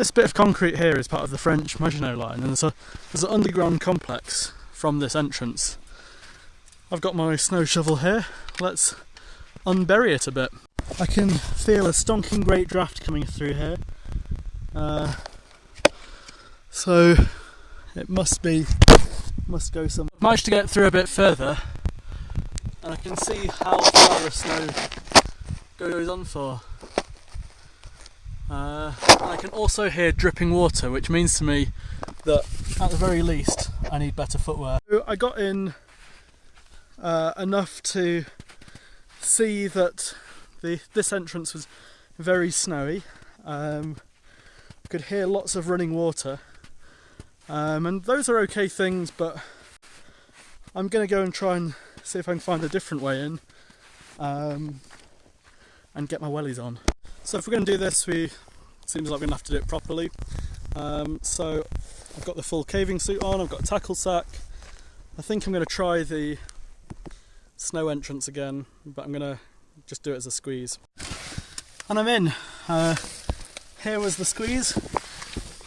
This bit of concrete here is part of the French Maginot Line, and there's, a, there's an underground complex from this entrance. I've got my snow shovel here. Let's unbury it a bit. I can feel a stonking great draft coming through here. Uh, so it must be must go some. Managed to get through a bit further, and I can see how far the snow goes on for. Uh, I can also hear dripping water, which means to me that at the very least I need better footwear. I got in uh, enough to see that the this entrance was very snowy. Um, could hear lots of running water, um, and those are okay things. But I'm going to go and try and see if I can find a different way in, um, and get my wellies on. So if we're going to do this, we seems like we're going to have to do it properly. Um, so I've got the full caving suit on. I've got a tackle sack. I think I'm going to try the snow entrance again, but I'm going to just do it as a squeeze. And I'm in. Uh, here was the squeeze.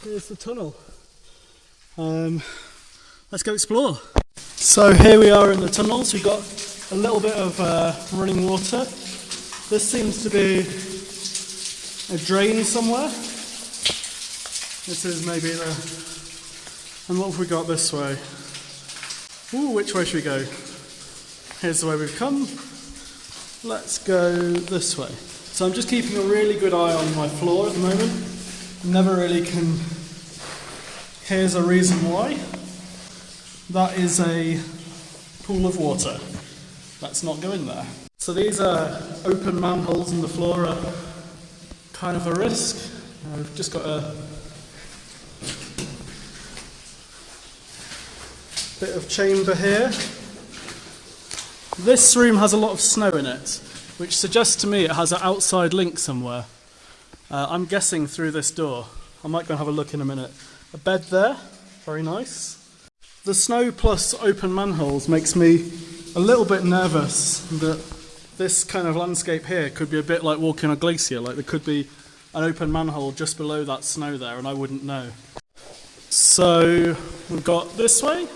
Here's the tunnel. Um, let's go explore. So here we are in the tunnels. We've got a little bit of uh, running water. This seems to be a drain somewhere. This is maybe the. And what have we got this way? Ooh, which way should we go? Here's the way we've come. Let's go this way. So I'm just keeping a really good eye on my floor at the moment. Never really can. Here's a reason why. That is a pool of water. Let's not go in there. So these are open manholes in the floor kind of a risk. I've just got a bit of chamber here. This room has a lot of snow in it, which suggests to me it has an outside link somewhere. Uh, I'm guessing through this door. I might go and have a look in a minute. A bed there, very nice. The snow plus open manholes makes me a little bit nervous that this kind of landscape here could be a bit like walking a glacier, like there could be an open manhole just below that snow there and I wouldn't know. So we've got this way,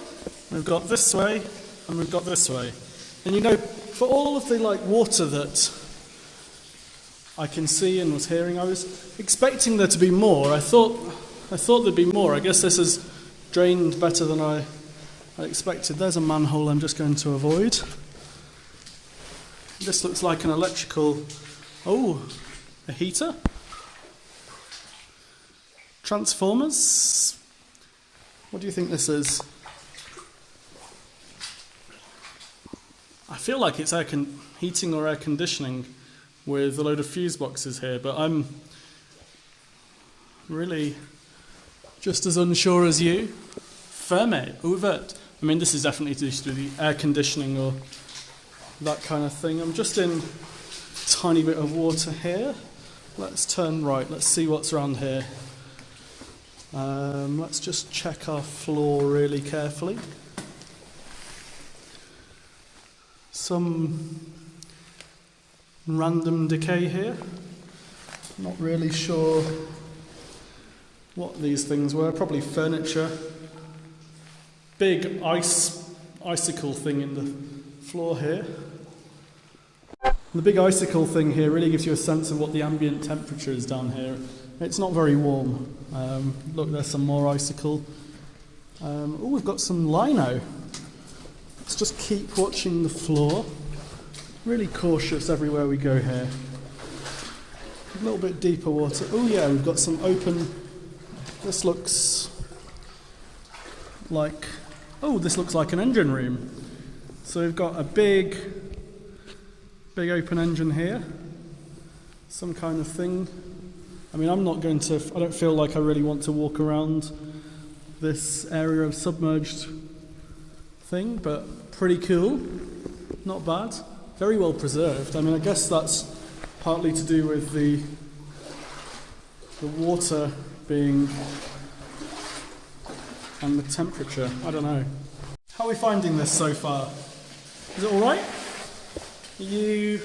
we've got this way, and we've got this way. And you know, for all of the like water that I can see and was hearing, I was expecting there to be more. I thought I thought there'd be more. I guess this has drained better than I, I expected. There's a manhole I'm just going to avoid. This looks like an electrical. Oh, a heater? Transformers? What do you think this is? I feel like it's air heating or air conditioning with a load of fuse boxes here, but I'm really just as unsure as you. Ferme, ouvert. I mean, this is definitely to do with the air conditioning or that kind of thing. I'm just in tiny bit of water here. Let's turn right. Let's see what's around here. Um, let's just check our floor really carefully. Some random decay here. Not really sure what these things were. Probably furniture. Big ice icicle thing in the floor here. The big icicle thing here really gives you a sense of what the ambient temperature is down here. It's not very warm. Um, look, there's some more icicle. Um, oh, we've got some lino. Let's just keep watching the floor. Really cautious everywhere we go here. A little bit deeper water. Oh yeah, we've got some open. This looks like. Oh, this looks like an engine room. So we've got a big, big open engine here. Some kind of thing. I mean, I'm not going to. I don't feel like I really want to walk around this area of submerged thing, but pretty cool. Not bad. Very well preserved. I mean, I guess that's partly to do with the the water being and the temperature. I don't know. How are we finding this so far? Is it all right? Are you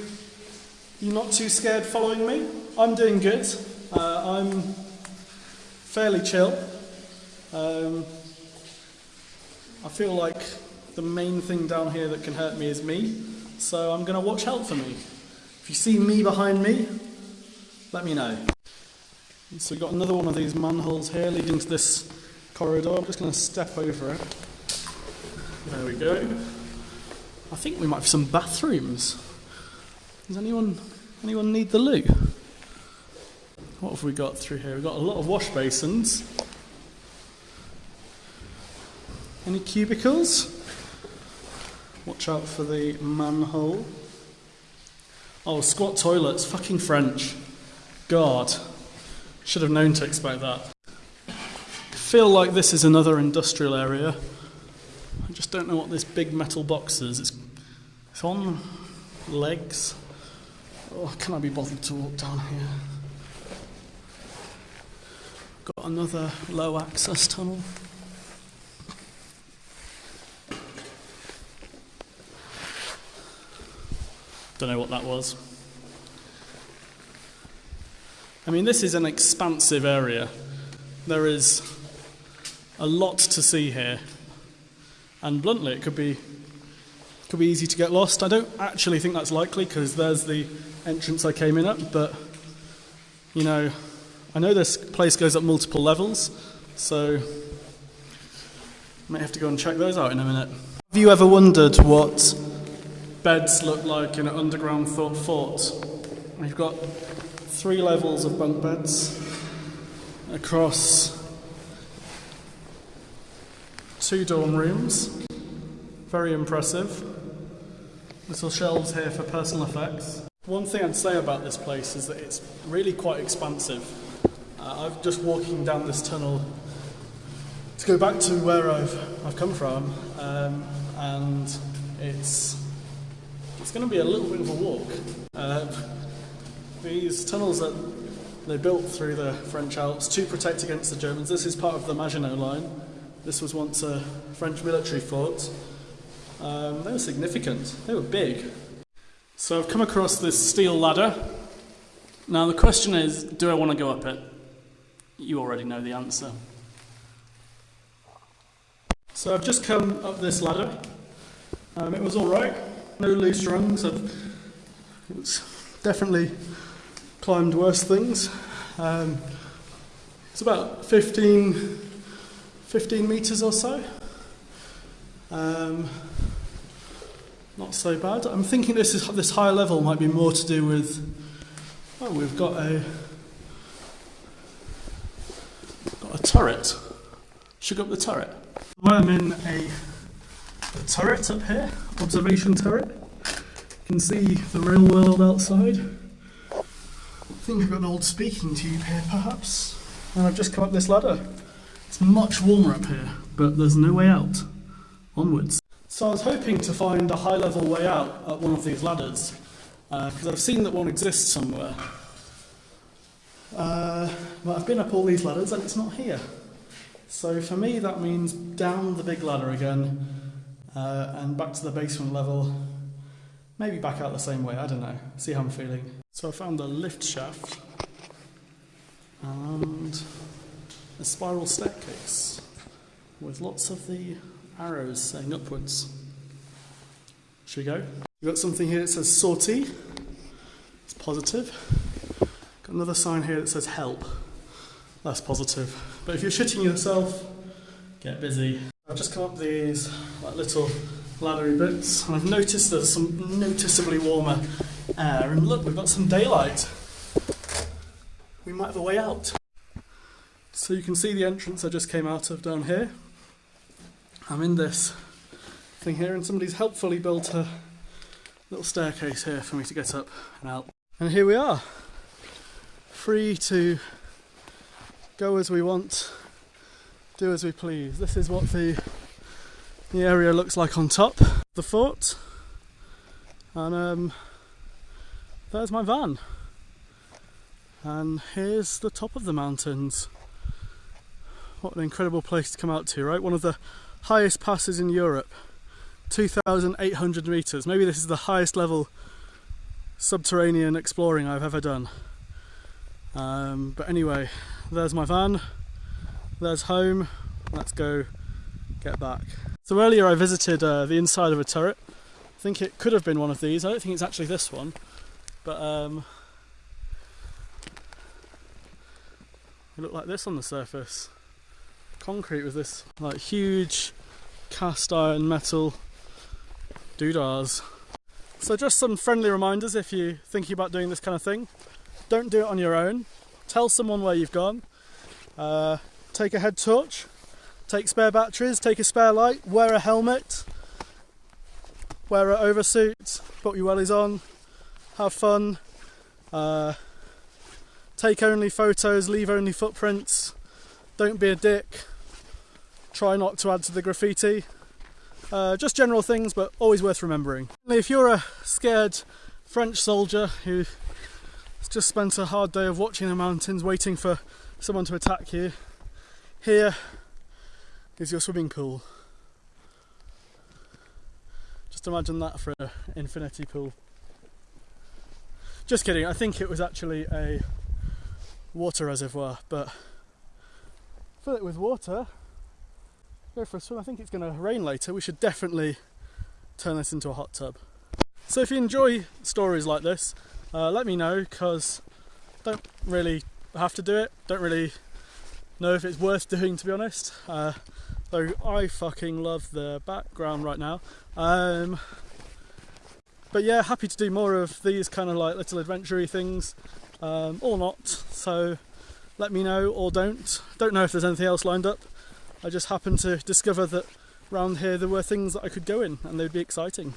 you not too scared following me? I'm doing good. Uh, I'm fairly chill. Um, I feel like the main thing down here that can hurt me is me, so I'm going to watch out for me. If you see me behind me, let me know. So we've got another one of these manholes here leading to this corridor. I'm just going to step over it. There we go. I think we might have some bathrooms. Does anyone anyone need the loo? What have we got through here? We've got a lot of wash basins. Any cubicles? Watch out for the manhole. Oh, squat toilets. Fucking French. God. Should have known to expect that. Feel like this is another industrial area. I just don't know what this big metal box is. It's, it's on legs. Oh, can I be bothered to walk down here? Got another low access tunnel. Don't know what that was. I mean, this is an expansive area. There is a lot to see here. And bluntly, it could be could be easy to get lost. I don't actually think that's likely because there's the entrance I came in at, but you know, I know this place goes up multiple levels, so I might have to go and check those out in a minute. Have you ever wondered what beds look like in an underground thought fort? We've got three levels of bunk beds across two dorm rooms. Very impressive. Little shelves here for personal effects. One thing I'd say about this place is that it's really quite expansive. Uh, I'm just walking down this tunnel to go back to where I've, I've come from, um, and it's it's going to be a little bit of a walk. Uh, these tunnels that they built through the French Alps to protect against the Germans. This is part of the Maginot Line. This was once a French military fort. Um, they were significant, they were big. So I've come across this steel ladder. Now the question is do I want to go up it? You already know the answer. So I've just come up this ladder. Um, it was alright, no loose rungs. I've, it's definitely climbed worse things. Um, it's about 15, 15 metres or so. Um, not so bad. I'm thinking this is this higher level might be more to do with. Oh, we've got a got a turret. Go up the turret. Well, I'm in a, a turret up here, observation turret. You can see the real world outside. I think I've got an old speaking tube here, perhaps. And I've just come up this ladder. It's much warmer up here, but there's no way out onwards. So I was hoping to find a high level way out at one of these ladders, because uh, I've seen that one exists somewhere. Uh, but I've been up all these ladders and it's not here. So for me, that means down the big ladder again uh, and back to the basement level. Maybe back out the same way, I don't know. See how I'm feeling. So I found a lift shaft and a spiral staircase with lots of the arrows saying upwards. Should we go? We've got something here that says sortie. It's positive. Got another sign here that says help. That's positive. But if you're shitting yourself, get busy. I've just come up these like little laddery bits and I've noticed there's some noticeably warmer air and look we've got some daylight. We might have a way out. So you can see the entrance I just came out of down here. I'm in this thing here and somebody's helpfully built a little staircase here for me to get up and out. And here we are, free to go as we want, do as we please. This is what the, the area looks like on top the fort. And um, there's my van. And here's the top of the mountains. What an incredible place to come out to, right? One of the highest passes in Europe, 2,800 meters. Maybe this is the highest level subterranean exploring I've ever done. Um, but anyway, there's my van. there's home. Let's go get back. So earlier I visited uh, the inside of a turret. I think it could have been one of these. I don't think it's actually this one, but um, it looked like this on the surface. Concrete with this like huge cast iron metal doodahs. So just some friendly reminders if you're thinking about doing this kind of thing. Don't do it on your own. Tell someone where you've gone. Uh, take a head torch. Take spare batteries. Take a spare light. Wear a helmet. Wear an oversuit. Put your wellies on. Have fun. Uh, take only photos. Leave only footprints. Don't be a dick. Try not to add to the graffiti. Uh, just general things, but always worth remembering. If you're a scared French soldier who just spent a hard day of watching the mountains, waiting for someone to attack you, here is your swimming pool. Just imagine that for an infinity pool. Just kidding, I think it was actually a water reservoir, but fill it with water go for a swim. I think it's going to rain later. We should definitely turn this into a hot tub. So if you enjoy stories like this, uh, let me know because don't really have to do it. Don't really know if it's worth doing to be honest. Uh, though I fucking love the background right now. Um, but yeah, happy to do more of these kind of like little adventure things um, or not. So let me know or don't. Don't know if there's anything else lined up. I just happened to discover that around here there were things that I could go in and they'd be exciting.